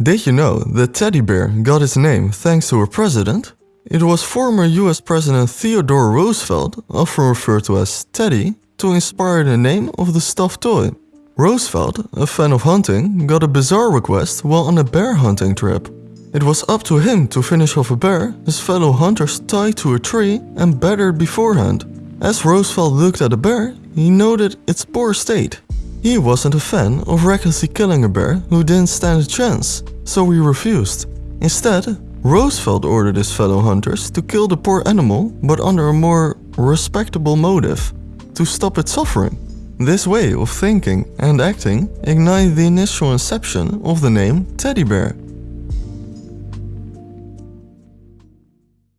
Did you know that teddy bear got its name thanks to a president? It was former US President Theodore Roosevelt, often referred to as Teddy, to inspire the name of the stuffed toy. Roosevelt, a fan of hunting, got a bizarre request while on a bear hunting trip. It was up to him to finish off a bear his fellow hunters tied to a tree and battered beforehand. As Roosevelt looked at the bear, he noted its poor state. He wasn't a fan of recklessly killing a bear who didn't stand a chance, so he refused. Instead, Roosevelt ordered his fellow hunters to kill the poor animal but under a more respectable motive, to stop its suffering. This way of thinking and acting ignited the initial inception of the name teddy bear.